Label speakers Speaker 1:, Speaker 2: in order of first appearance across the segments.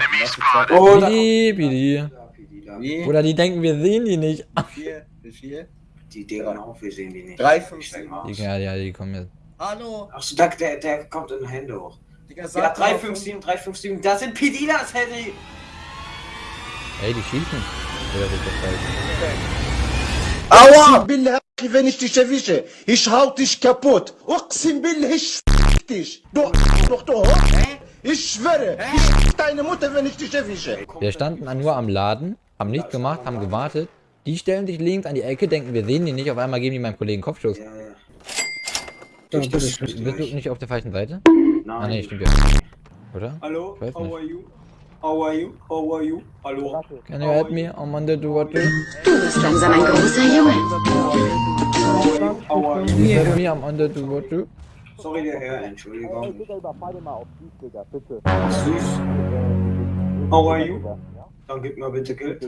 Speaker 1: zwei. Lass zwei.
Speaker 2: Oh,
Speaker 3: Bidi, bidi.
Speaker 1: Wie?
Speaker 3: Oder die denken, wir sehen die nicht.
Speaker 1: Vier, wie viel?
Speaker 2: Die Digga auch, wir sehen die nicht.
Speaker 1: Drei, fünf,
Speaker 2: Ich steig
Speaker 1: sieben.
Speaker 2: mal aus.
Speaker 3: Ja, ja, die kommen jetzt.
Speaker 1: Hallo.
Speaker 2: Achso, da, der, der kommt in Hände hoch.
Speaker 1: Digga,
Speaker 2: Ja,
Speaker 1: sag
Speaker 2: 357, 357, da sind Pedilas, Henry!
Speaker 3: Ey, die schießen. Das?
Speaker 4: Aua! Wenn ich dich erwische, ich hau dich kaputt. Uqsim billah, ich f*** dich. Du doch du. Ich schwöre, ich f*** deine Mutter, wenn ich dich erwische.
Speaker 3: Wir standen nur am Laden, haben nichts gemacht, haben gewartet. Die stellen sich links an die Ecke, denken, wir sehen die nicht. Auf einmal geben die meinem Kollegen Kopfschuss.
Speaker 2: Ja, ja.
Speaker 3: Bist
Speaker 2: Durch das-
Speaker 3: du nicht auf der falschen Seite?
Speaker 2: Nein.
Speaker 3: Ah, nee, stimmt ja. Oder?
Speaker 2: Hallo, how are you? How are you? How are you? Hallo?
Speaker 3: Can you help me? I'm under the water.
Speaker 5: Du bist langsam ein großer Junge.
Speaker 2: How are you?
Speaker 3: Can you help me? I'm under the water.
Speaker 2: Sorry, der Herr, Entschuldigung. Süß. How are you? Dann gib mal bitte Geld.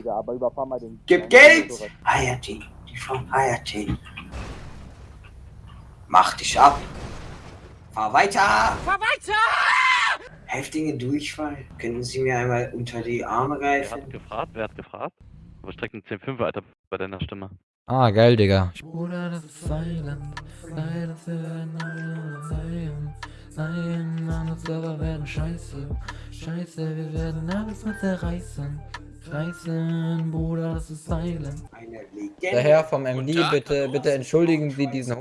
Speaker 2: Gib Geld! Hayati, die Frau Hayati. Mach dich ab. Fahr weiter! Fahr weiter! Heftige Durchfall. Könnten Sie mir einmal unter die Arme
Speaker 6: Wer
Speaker 2: greifen?
Speaker 6: hat gefragt? Wer hat gefragt? Aber strecken 10-5 Alter bei deiner Stimme.
Speaker 3: Ah, geil, Digga. Bruder, das ist Silent. Werden sein. Sein, meine Server werden scheiße. Scheiße, wir werden alles mal zerreißen. Reißen, Bruder, das ist Silent. Der. Herr vom MD, bitte, bitte entschuldigen Sie diesen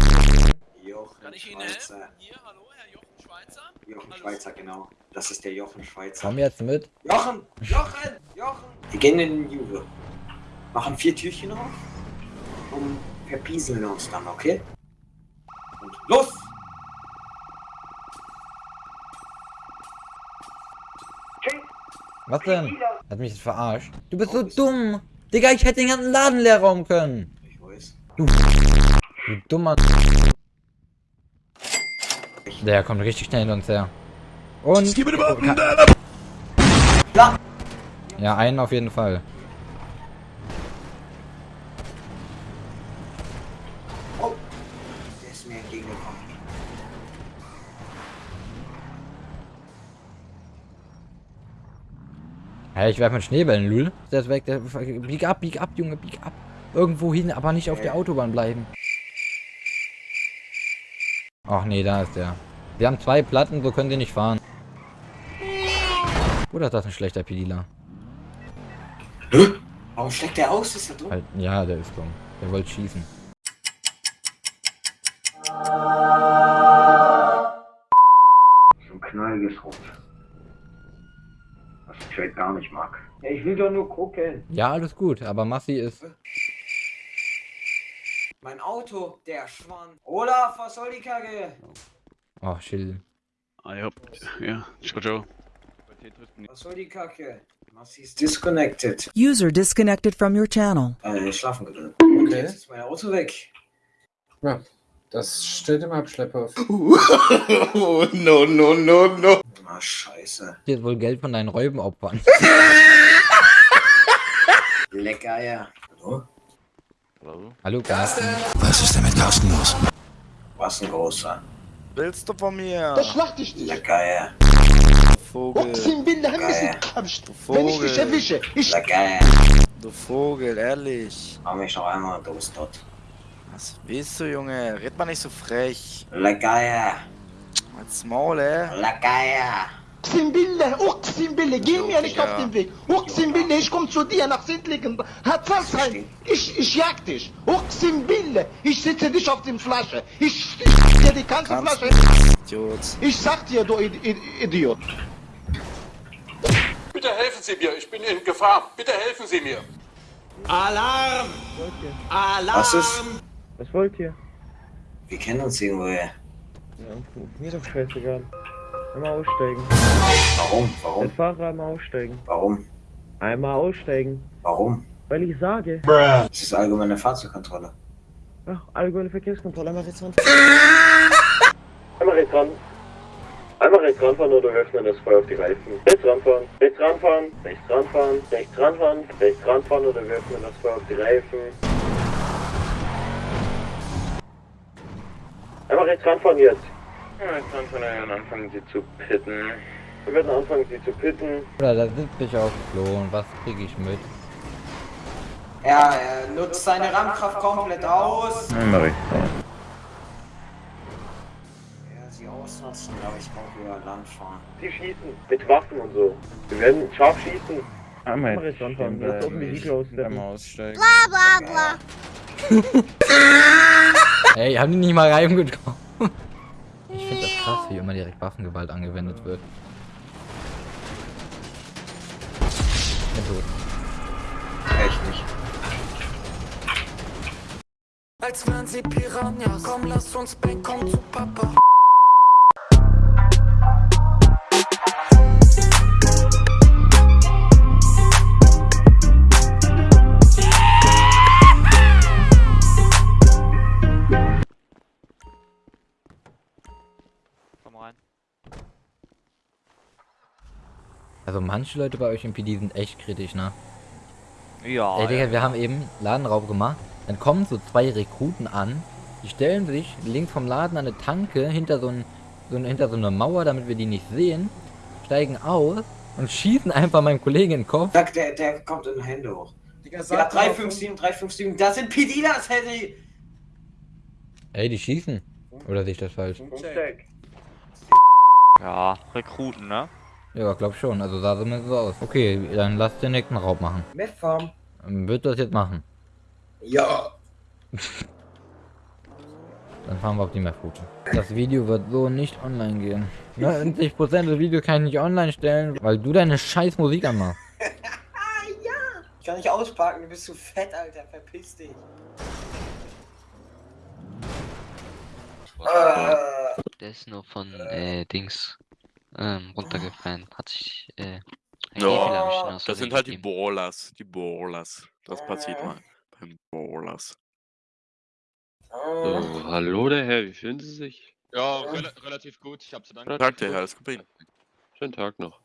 Speaker 2: Jochen
Speaker 7: Kann ich Ihnen helfen?
Speaker 2: Schweizer.
Speaker 7: Hier, hallo, Herr Jochen Schweizer?
Speaker 2: Jochen Schweizer, genau. Das ist der Jochen Schweizer.
Speaker 3: Komm jetzt mit.
Speaker 2: Jochen! Jochen! Jochen! Wir gehen in den Juve. Machen vier Türchen auf und verpieseln uns dann, okay? Und los!
Speaker 3: Was denn? Hat mich jetzt verarscht. Du bist so dumm. Digga, ich hätte den ganzen Laden leer rauben können.
Speaker 2: Ich weiß.
Speaker 3: Du dummer. Der kommt richtig schnell hinter uns her. Und.
Speaker 2: Ja.
Speaker 3: Ja, einen auf jeden Fall.
Speaker 2: Oh! Der ist mir entgegengekommen.
Speaker 3: Hey, ich werf mit Schneebällen, Lul. Der ist weg. Der, bieg ab, bieg ab, Junge, bieg ab. Irgendwo hin, aber nicht auf der Autobahn bleiben. Ach nee, da ist der. Wir haben zwei Platten, so können sie nicht fahren. Oder ist das ein schlechter Pedila?
Speaker 2: Warum schlägt der aus? Ist er dumm?
Speaker 3: Halt, ja, der ist dumm. Der wollte schießen.
Speaker 2: So ein knalliges Rot. Was ich halt gar nicht mag. Ja, ich will doch nur gucken.
Speaker 3: Ja, alles gut, aber Massi ist.
Speaker 2: Mein Auto, der Schwann. Olaf, was soll die Kacke?
Speaker 3: Oh, chill.
Speaker 6: Ah, ja. Ja, ciao, ciao.
Speaker 2: Was soll die Kacke? Massi ist disconnected.
Speaker 8: User disconnected from your channel.
Speaker 2: Äh, schlafen gedrückt. Okay. Jetzt ist mein Auto weg.
Speaker 9: Ja, das steht im Abschlepper.
Speaker 4: Oh, no, no, no, no.
Speaker 2: Ah, scheiße.
Speaker 3: Jetzt wohl Geld von deinen Räubenopfern.
Speaker 2: Lecker, ja. Hallo?
Speaker 6: Hallo?
Speaker 3: Hallo, Carsten.
Speaker 4: Was ist denn mit Carsten los?
Speaker 2: Was ein großer.
Speaker 7: Willst du von mir?
Speaker 4: Das schlacht ich dich.
Speaker 2: Lecker, ja.
Speaker 7: Vogel,
Speaker 4: Uqsim billah,
Speaker 2: Geil.
Speaker 4: wenn ich dich erwische, ich
Speaker 2: Lecker, ja.
Speaker 7: du Vogel, ehrlich.
Speaker 2: Mach mich noch einmal dort.
Speaker 7: Was willst du, Junge? Red mal nicht so frech.
Speaker 2: Lecker.
Speaker 7: Als Maul, ey.
Speaker 2: Lecker,
Speaker 4: Uqsim billah, geh mir nicht auf den Weg. Uqsim billah, ich komm zu dir nach Sindligen. Hat was rein. Ich, ich jag dich. Uqsim billah, ich sitze dich auf dem Flasche. Ich dir die ganze
Speaker 7: Kannst
Speaker 4: Flasche.
Speaker 7: Idiot.
Speaker 4: Ich sag dir, du Id- Id- Idiot.
Speaker 10: Sie mir, ich bin in Gefahr. Bitte helfen Sie mir.
Speaker 2: Alarm! Alarm! Was ist?
Speaker 9: Was wollt ihr?
Speaker 2: Wir kennen uns irgendwoher.
Speaker 9: Ja, mir doch scheißegal. Einmal aussteigen.
Speaker 2: Warum?
Speaker 9: Der
Speaker 2: Warum?
Speaker 9: Fahrer einmal aussteigen.
Speaker 2: Warum?
Speaker 9: Einmal aussteigen.
Speaker 2: Warum?
Speaker 9: Weil ich sage.
Speaker 2: Das ist allgemeine Fahrzeugkontrolle.
Speaker 9: Ach, allgemeine Verkehrskontrolle. Einmal rechts ran. Einmal rechts ran. Einmal rechts ranfahren oder öffnen das Feuer auf die Reifen. Rechts ranfahren, rechts ranfahren, rechts ranfahren, rechts ranfahren, rechts ranfahren oder wir öffnen das Feuer auf die Reifen. Einmal rechts ranfahren jetzt. Rechts ranfahren und dann anfangen sie zu pitten. Wir werden anfangen, sie zu pitten.
Speaker 3: Oder da sitze ich auf dem Klo und was kriege ich mit?
Speaker 2: Er, er nutzt seine Rammkraft komplett aus.
Speaker 6: Nein, mach
Speaker 2: sie ausnutzen, glaube ich, auch über Land fahren.
Speaker 9: Sie schießen mit Waffen und so. Wir werden scharf schießen.
Speaker 6: Einmal
Speaker 9: jetzt anfangen, lass doch ein Vehikel aussteppen.
Speaker 6: aussteigen.
Speaker 3: Ey, haben die nicht mal reingekommen? Ich finde das krass, wie immer direkt Waffengewalt angewendet wird. Bin tot.
Speaker 2: Echt nicht.
Speaker 11: Als wären sie Piranhas. Komm, lass uns bang, komm zu Papa.
Speaker 3: Also manche Leute bei euch im PD sind echt kritisch, ne?
Speaker 6: Ja.
Speaker 3: Ey, Digga, wir haben eben Ladenraub gemacht. Dann kommen so zwei Rekruten an. Die stellen sich links vom Laden an eine Tanke hinter so, ein, so, ein, hinter so eine Mauer, damit wir die nicht sehen. Steigen aus und schießen einfach meinem Kollegen in den Kopf.
Speaker 2: Sag, der, der kommt in Hände hoch.
Speaker 1: Digga,
Speaker 2: Ja,
Speaker 1: sag mal,
Speaker 2: 357, 357, da sind PDlers, Harry!
Speaker 3: Ey, die schießen. Oder sehe ich das falsch?
Speaker 9: Check.
Speaker 6: Ja, Rekruten, ne?
Speaker 3: Ja, glaub schon. Also sah zumindest so aus. Okay, dann lass den nächsten Raub machen.
Speaker 2: Methfarm.
Speaker 3: Ähm, Wird das jetzt machen?
Speaker 2: Ja.
Speaker 3: Dann fahren wir auf die Map-Route. Das Video wird so nicht online gehen. 90% des Videos kann ich nicht online stellen, weil du deine scheiß Musik anmachst.
Speaker 2: Ich kann nicht ausparken, du bist zu fett, Alter, verpiss dich. Äh,
Speaker 12: Der ist nur von äh, Dings ähm, runtergefallen. Hat sich äh,
Speaker 10: Ja,
Speaker 12: aus
Speaker 10: Das
Speaker 12: Versehen
Speaker 10: sind halt die. Ballers. Die Ballers. Das passiert mal beim Ballers.
Speaker 9: So, hallo der Herr, wie fühlen Sie sich?
Speaker 10: Ja,
Speaker 9: relativ gut, ich hab zu danken.
Speaker 10: Tag der Herr, alles gut bei Ihnen.
Speaker 9: Schönen Tag noch.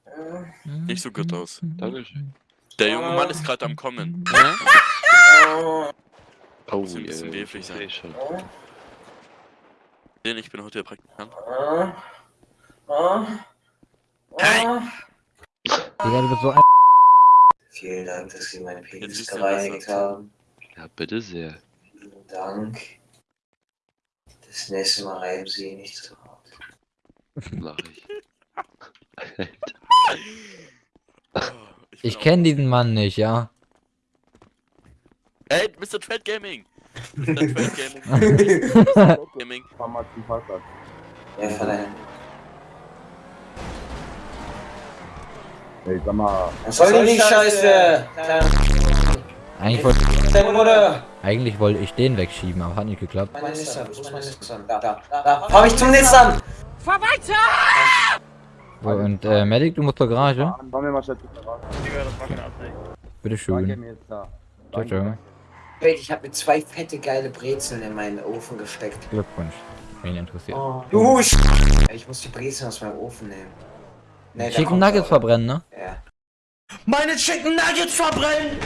Speaker 10: Nicht so gut aus.
Speaker 9: Dankeschön.
Speaker 10: Der junge Mann ist gerade am Kommen.
Speaker 12: Ja?
Speaker 9: Oh,
Speaker 10: Muss ein bisschen wäflich sein.
Speaker 9: sehe schon.
Speaker 10: Denn ich bin heute der Praktikant.
Speaker 3: Digga, du bist so ein...
Speaker 2: Vielen Dank, dass Sie meine Penis gereinigt haben.
Speaker 9: Ja, bitte sehr.
Speaker 2: Vielen Dank. Das nächste Mal reiben Sie ihn nicht so hart.
Speaker 9: Mach ich.
Speaker 10: Oh,
Speaker 3: Ich
Speaker 10: auch-
Speaker 3: kenne diesen Mann nicht, ja.
Speaker 10: Hey, Mr. Trade Gaming! Mr. Trade Gaming. Mr. Trade Gaming.
Speaker 1: fahr mal zum Parkplatz.
Speaker 2: Ja, verleihen.
Speaker 1: Ey, sag mal,
Speaker 2: Was soll denn die Scheiße?
Speaker 3: Eigentlich wollte eigentlich wollte ich den wegschieben, aber hat nicht geklappt.
Speaker 2: Mein Nissan, wo ist mein Nissan? Da, da, da. Fahr mich zum Nissan!
Speaker 3: So, und äh, Medic, du musst zur Garage.
Speaker 1: fahren wir mal schnell zum Parkplatz.
Speaker 3: Bitte
Speaker 1: Danke
Speaker 3: schön.
Speaker 1: mir jetzt da.
Speaker 3: Ciao, ciao.
Speaker 2: Wait, ich hab mir zwei fette geile Brezeln in meinen Ofen gesteckt.
Speaker 3: Glückwunsch. Wen interessiert.
Speaker 2: Du Sch Ich muss die Brezeln aus meinem Ofen nehmen. Nee,
Speaker 3: Chicken Nuggets
Speaker 2: er.
Speaker 3: verbrennen, ne?
Speaker 2: Ja.
Speaker 11: Meine Chicken Nuggets verbrennen!